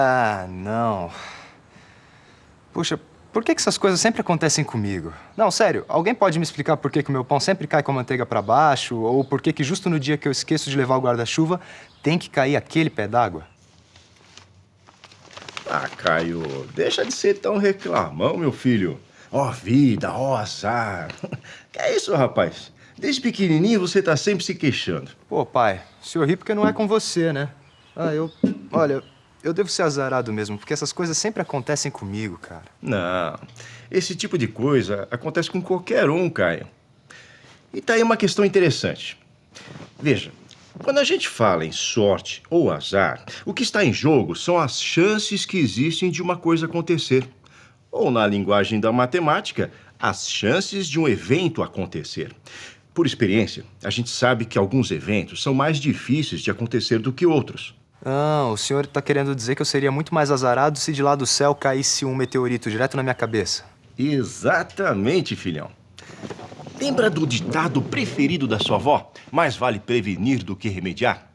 Ah, não. Puxa, por que, que essas coisas sempre acontecem comigo? Não, sério, alguém pode me explicar por que, que o meu pão sempre cai com a manteiga para baixo? Ou por que, que justo no dia que eu esqueço de levar o guarda-chuva, tem que cair aquele pé d'água? Ah, Caio, deixa de ser tão reclamão, meu filho. Ó vida, ó azar. Que é isso, rapaz? Desde pequenininho você tá sempre se queixando. Pô, pai, o senhor ri porque não é com você, né? Ah, eu... Olha, eu devo ser azarado mesmo, porque essas coisas sempre acontecem comigo, cara. Não, esse tipo de coisa acontece com qualquer um, Caio. E tá aí uma questão interessante. Veja, quando a gente fala em sorte ou azar, o que está em jogo são as chances que existem de uma coisa acontecer. Ou, na linguagem da matemática, as chances de um evento acontecer. Por experiência, a gente sabe que alguns eventos são mais difíceis de acontecer do que outros. Ah, o senhor está querendo dizer que eu seria muito mais azarado se de lá do céu caísse um meteorito direto na minha cabeça. Exatamente, filhão. Lembra do ditado preferido da sua avó? Mais vale prevenir do que remediar?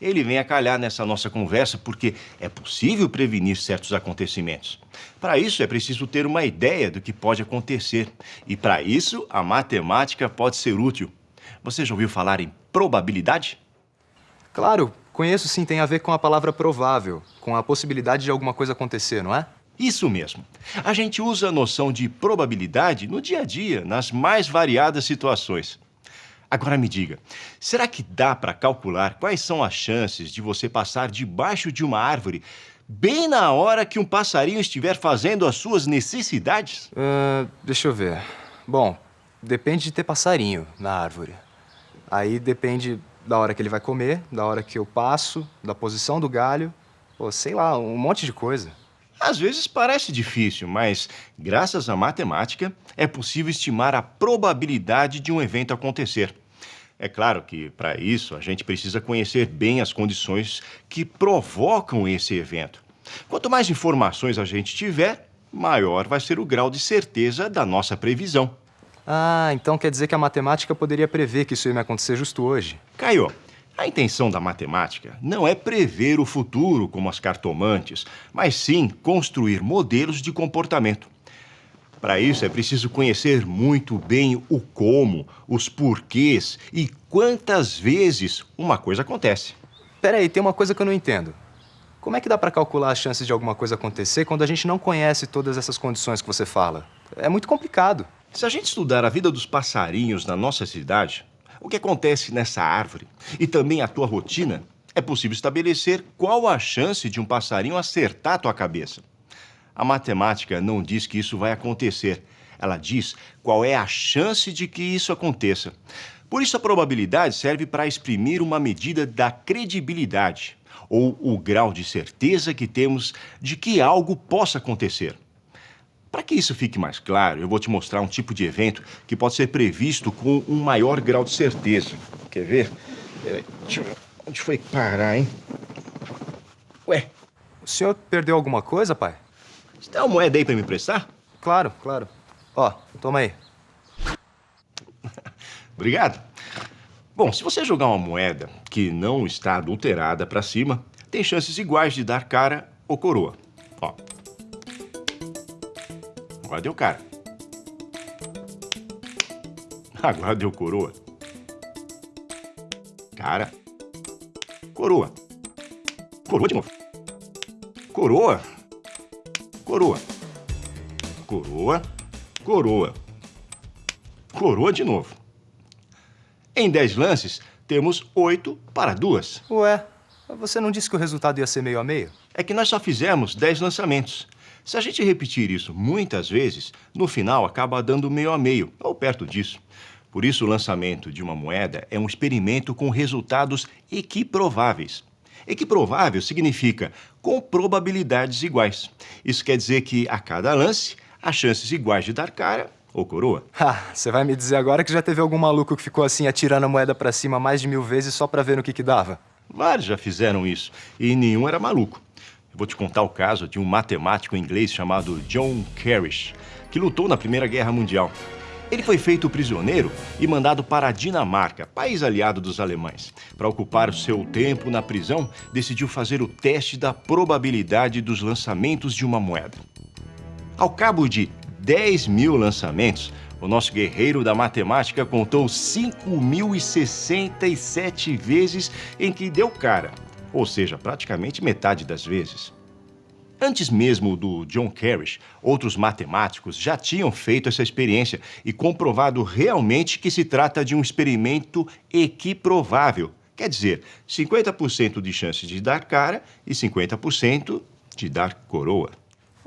Ele vem a calhar nessa nossa conversa porque é possível prevenir certos acontecimentos. Para isso, é preciso ter uma ideia do que pode acontecer. E para isso, a matemática pode ser útil. Você já ouviu falar em probabilidade? Claro, conheço sim, tem a ver com a palavra provável, com a possibilidade de alguma coisa acontecer, não é? Isso mesmo. A gente usa a noção de probabilidade no dia a dia, nas mais variadas situações. Agora me diga, será que dá para calcular quais são as chances de você passar debaixo de uma árvore bem na hora que um passarinho estiver fazendo as suas necessidades? Uh, deixa eu ver. Bom, depende de ter passarinho na árvore. Aí depende da hora que ele vai comer, da hora que eu passo, da posição do galho, ou sei lá, um monte de coisa. Às vezes parece difícil, mas graças à matemática é possível estimar a probabilidade de um evento acontecer. É claro que, para isso, a gente precisa conhecer bem as condições que provocam esse evento. Quanto mais informações a gente tiver, maior vai ser o grau de certeza da nossa previsão. Ah, então quer dizer que a matemática poderia prever que isso ia me acontecer justo hoje? Caio, a intenção da matemática não é prever o futuro como as cartomantes, mas sim construir modelos de comportamento. Para isso é preciso conhecer muito bem o como, os porquês e quantas vezes uma coisa acontece. Peraí, tem uma coisa que eu não entendo. Como é que dá para calcular as chances de alguma coisa acontecer quando a gente não conhece todas essas condições que você fala? É muito complicado. Se a gente estudar a vida dos passarinhos na nossa cidade, o que acontece nessa árvore e também a tua rotina, é possível estabelecer qual a chance de um passarinho acertar a tua cabeça. A matemática não diz que isso vai acontecer. Ela diz qual é a chance de que isso aconteça. Por isso, a probabilidade serve para exprimir uma medida da credibilidade, ou o grau de certeza que temos de que algo possa acontecer. Para que isso fique mais claro, eu vou te mostrar um tipo de evento que pode ser previsto com um maior grau de certeza. Quer ver? Peraí, deixa eu ver. Onde foi parar, hein? Ué? O senhor perdeu alguma coisa, pai? Você tem uma moeda aí para me emprestar? Claro, claro. Ó, toma aí. Obrigado. Bom, se você jogar uma moeda que não está adulterada para cima, tem chances iguais de dar cara ou coroa. Ó. Agora deu cara. Agora deu coroa. Cara. Coroa. Coroa de novo. Coroa. Coroa. Coroa. Coroa. Coroa de novo. Em 10 lances, temos 8 para duas. Ué, você não disse que o resultado ia ser meio a meio? É que nós só fizemos 10 lançamentos. Se a gente repetir isso muitas vezes, no final acaba dando meio a meio, ou perto disso. Por isso, o lançamento de uma moeda é um experimento com resultados equiprováveis. Equiprovável significa com probabilidades iguais. Isso quer dizer que a cada lance, há chances iguais de dar cara ou coroa. Ah, você vai me dizer agora que já teve algum maluco que ficou assim atirando a moeda para cima mais de mil vezes só para ver no que que dava? Vários já fizeram isso e nenhum era maluco. Vou te contar o caso de um matemático inglês chamado John Carrish, que lutou na Primeira Guerra Mundial. Ele foi feito prisioneiro e mandado para a Dinamarca, país aliado dos alemães. Para ocupar o seu tempo na prisão, decidiu fazer o teste da probabilidade dos lançamentos de uma moeda. Ao cabo de 10 mil lançamentos, o nosso guerreiro da matemática contou 5.067 vezes em que deu cara, ou seja, praticamente metade das vezes. Antes mesmo do John Carrish, outros matemáticos já tinham feito essa experiência e comprovado realmente que se trata de um experimento equiprovável. Quer dizer, 50% de chance de dar cara e 50% de dar coroa.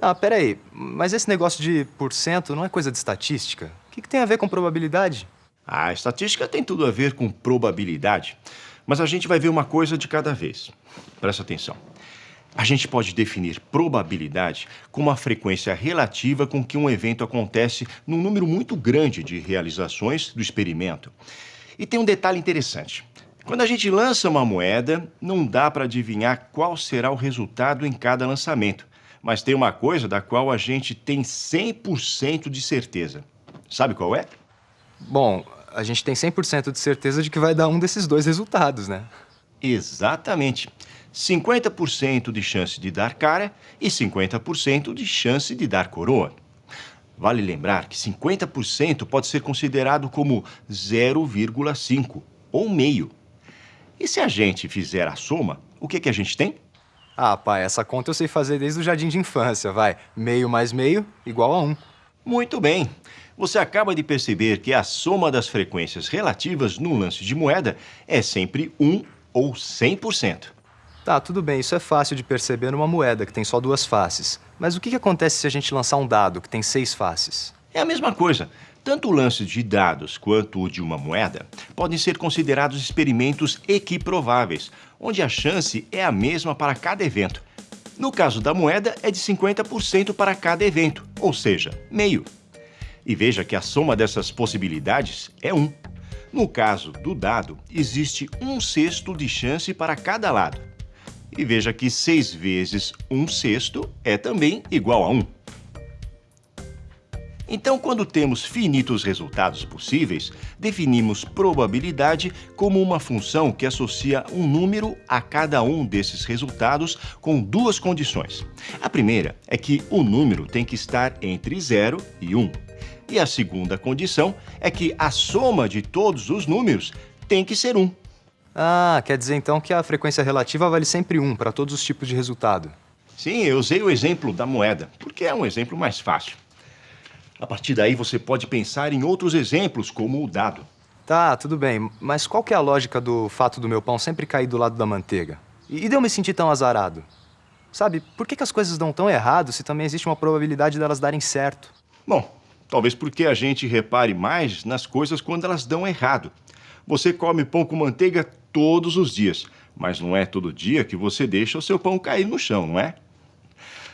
Ah, peraí, mas esse negócio de porcento não é coisa de estatística? O que, que tem a ver com probabilidade? A estatística tem tudo a ver com probabilidade, mas a gente vai ver uma coisa de cada vez. Presta atenção. A gente pode definir probabilidade como a frequência relativa com que um evento acontece num número muito grande de realizações do experimento. E tem um detalhe interessante. Quando a gente lança uma moeda, não dá para adivinhar qual será o resultado em cada lançamento. Mas tem uma coisa da qual a gente tem 100% de certeza. Sabe qual é? Bom, a gente tem 100% de certeza de que vai dar um desses dois resultados, né? Exatamente. 50% de chance de dar cara e 50% de chance de dar coroa. Vale lembrar que 50% pode ser considerado como 0,5 ou meio. E se a gente fizer a soma, o que, que a gente tem? Ah, pai, essa conta eu sei fazer desde o jardim de infância, vai. Meio mais meio igual a 1. Muito bem. Você acaba de perceber que a soma das frequências relativas num lance de moeda é sempre 1 ou 100%. Tá, tudo bem, isso é fácil de perceber numa moeda que tem só duas faces. Mas o que que acontece se a gente lançar um dado que tem seis faces? É a mesma coisa. Tanto o lance de dados quanto o de uma moeda podem ser considerados experimentos equiprováveis, onde a chance é a mesma para cada evento. No caso da moeda, é de 50% para cada evento, ou seja, meio. E veja que a soma dessas possibilidades é 1. No caso do dado, existe um sexto de chance para cada lado. E veja que 6 vezes 1 sexto é também igual a 1. Então, quando temos finitos resultados possíveis, definimos probabilidade como uma função que associa um número a cada um desses resultados com duas condições. A primeira é que o número tem que estar entre 0 e 1. E a segunda condição é que a soma de todos os números tem que ser 1. Ah, quer dizer então que a frequência relativa vale sempre 1 para todos os tipos de resultado. Sim, eu usei o exemplo da moeda, porque é um exemplo mais fácil. A partir daí, você pode pensar em outros exemplos, como o dado. Tá, tudo bem, mas qual que é a lógica do fato do meu pão sempre cair do lado da manteiga? E, e de eu me sentir tão azarado? Sabe, por que, que as coisas dão tão errado se também existe uma probabilidade delas darem certo? Bom, talvez porque a gente repare mais nas coisas quando elas dão errado. Você come pão com manteiga todos os dias, mas não é todo dia que você deixa o seu pão cair no chão, não é?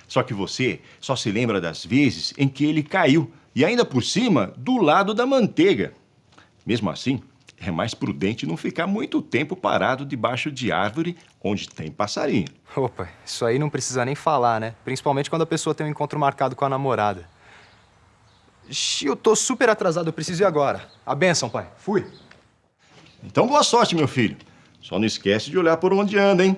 Só que você só se lembra das vezes em que ele caiu, e ainda por cima, do lado da manteiga. Mesmo assim, é mais prudente não ficar muito tempo parado debaixo de árvore onde tem passarinho. Opa, isso aí não precisa nem falar, né? Principalmente quando a pessoa tem um encontro marcado com a namorada. Ixi, eu tô super atrasado, eu preciso ir agora. A benção, pai. Fui. Então boa sorte, meu filho. Só não esquece de olhar por onde anda, hein?